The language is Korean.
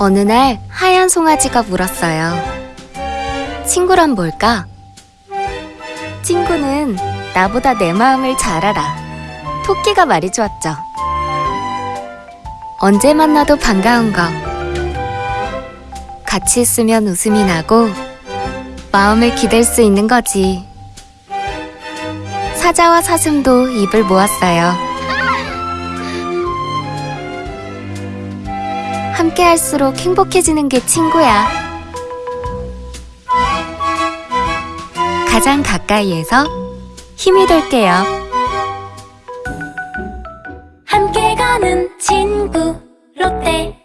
어느 날 하얀 송아지가 물었어요. 친구란 뭘까? 친구는 나보다 내 마음을 잘 알아. 토끼가 말해주었죠. 언제 만나도 반가운 거. 같이 있으면 웃음이 나고 마음을 기댈 수 있는 거지. 사자와 사슴도 입을 모았어요. 함께할수록 행복해지는 게 친구야. 가장 가까이에서 힘이 될게요. 함께 가는 친구 롯데